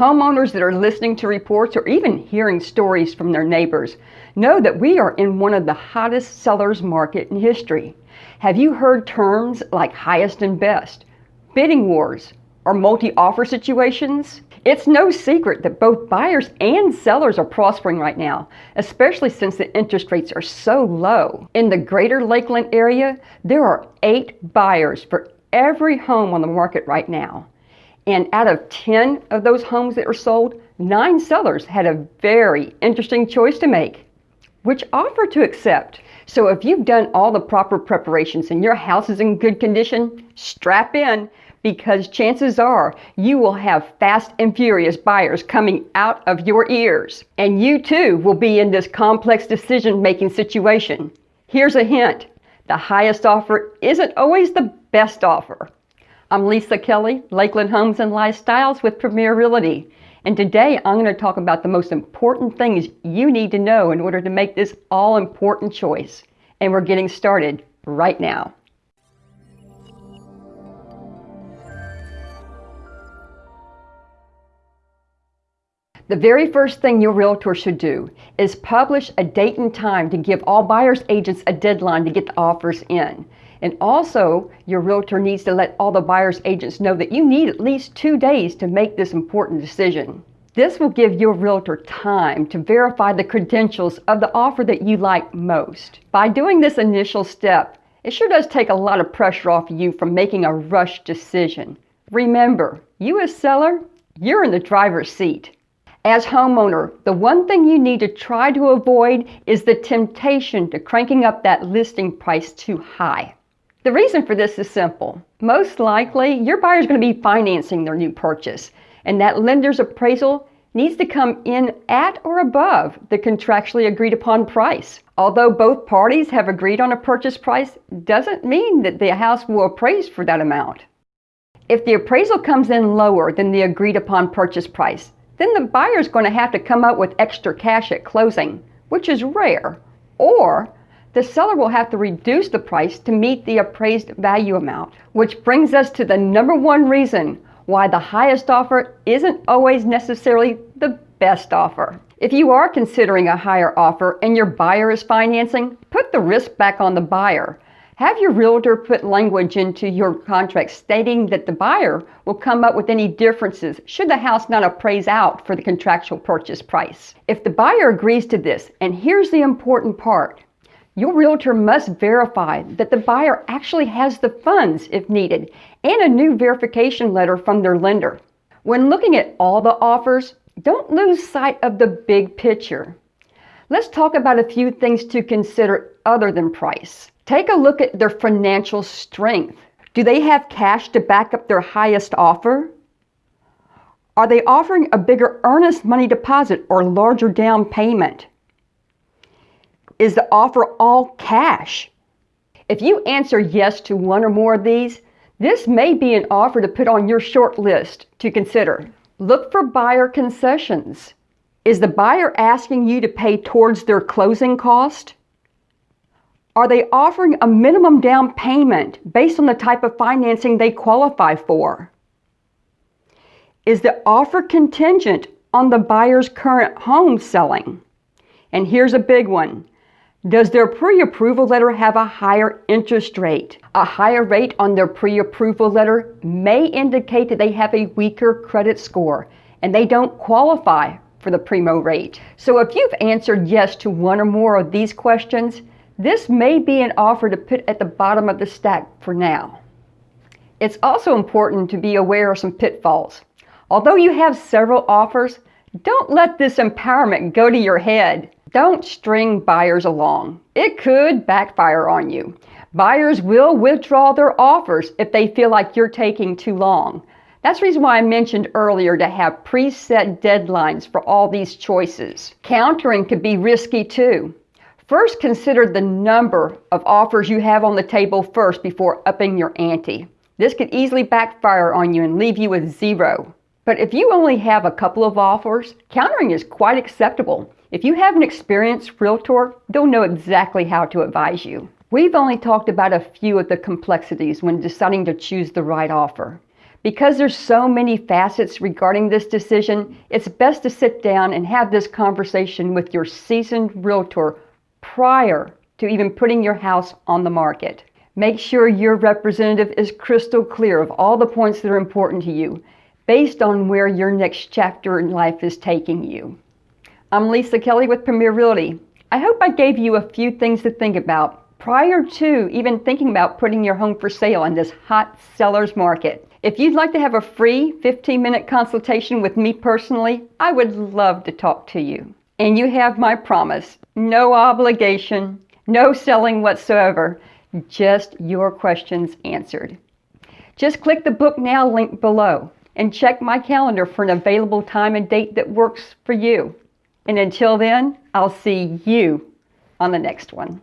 Homeowners that are listening to reports or even hearing stories from their neighbors know that we are in one of the hottest sellers market in history. Have you heard terms like highest and best, bidding wars, or multi-offer situations? It's no secret that both buyers and sellers are prospering right now, especially since the interest rates are so low. In the greater Lakeland area, there are eight buyers for every home on the market right now. And out of 10 of those homes that were sold, nine sellers had a very interesting choice to make. Which offer to accept? So if you've done all the proper preparations and your house is in good condition, strap in because chances are you will have fast and furious buyers coming out of your ears. And you too will be in this complex decision-making situation. Here's a hint. The highest offer isn't always the best offer. I'm Lisa Kelly, Lakeland Homes and Lifestyles with Premier Realty. And today I'm going to talk about the most important things you need to know in order to make this all important choice. And we're getting started right now. The very first thing your realtor should do is publish a date and time to give all buyer's agents a deadline to get the offers in. And also, your realtor needs to let all the buyer's agents know that you need at least two days to make this important decision. This will give your realtor time to verify the credentials of the offer that you like most. By doing this initial step, it sure does take a lot of pressure off you from making a rush decision. Remember, you as seller, you're in the driver's seat. As homeowner, the one thing you need to try to avoid is the temptation to cranking up that listing price too high. The reason for this is simple. Most likely, your buyer is going to be financing their new purchase, and that lender's appraisal needs to come in at or above the contractually agreed upon price. Although both parties have agreed on a purchase price, doesn't mean that the house will appraise for that amount. If the appraisal comes in lower than the agreed upon purchase price, then the buyer is going to have to come up with extra cash at closing, which is rare, or the seller will have to reduce the price to meet the appraised value amount. Which brings us to the number one reason why the highest offer isn't always necessarily the best offer. If you are considering a higher offer and your buyer is financing, put the risk back on the buyer. Have your realtor put language into your contract stating that the buyer will come up with any differences should the house not appraise out for the contractual purchase price. If the buyer agrees to this, and here's the important part, your realtor must verify that the buyer actually has the funds if needed and a new verification letter from their lender. When looking at all the offers, don't lose sight of the big picture. Let's talk about a few things to consider other than price. Take a look at their financial strength. Do they have cash to back up their highest offer? Are they offering a bigger earnest money deposit or larger down payment? Is the offer all cash? If you answer yes to one or more of these, this may be an offer to put on your short list to consider. Look for buyer concessions. Is the buyer asking you to pay towards their closing cost? Are they offering a minimum down payment based on the type of financing they qualify for? Is the offer contingent on the buyer's current home selling? And here's a big one. Does their pre-approval letter have a higher interest rate? A higher rate on their pre-approval letter may indicate that they have a weaker credit score and they don't qualify for the primo rate. So if you've answered yes to one or more of these questions, this may be an offer to put at the bottom of the stack for now. It's also important to be aware of some pitfalls. Although you have several offers, don't let this empowerment go to your head. Don't string buyers along. It could backfire on you. Buyers will withdraw their offers if they feel like you're taking too long. That's the reason why I mentioned earlier to have preset deadlines for all these choices. Countering could be risky too. First, consider the number of offers you have on the table first before upping your ante. This could easily backfire on you and leave you with zero. But if you only have a couple of offers, countering is quite acceptable. If you have an experienced realtor, they'll know exactly how to advise you. We've only talked about a few of the complexities when deciding to choose the right offer. Because there's so many facets regarding this decision, it's best to sit down and have this conversation with your seasoned realtor prior to even putting your house on the market. Make sure your representative is crystal clear of all the points that are important to you based on where your next chapter in life is taking you. I'm Lisa Kelly with Premier Realty. I hope I gave you a few things to think about prior to even thinking about putting your home for sale in this hot seller's market. If you'd like to have a free 15 minute consultation with me personally, I would love to talk to you. And you have my promise no obligation, no selling whatsoever, just your questions answered. Just click the book now link below and check my calendar for an available time and date that works for you. And until then, I'll see you on the next one.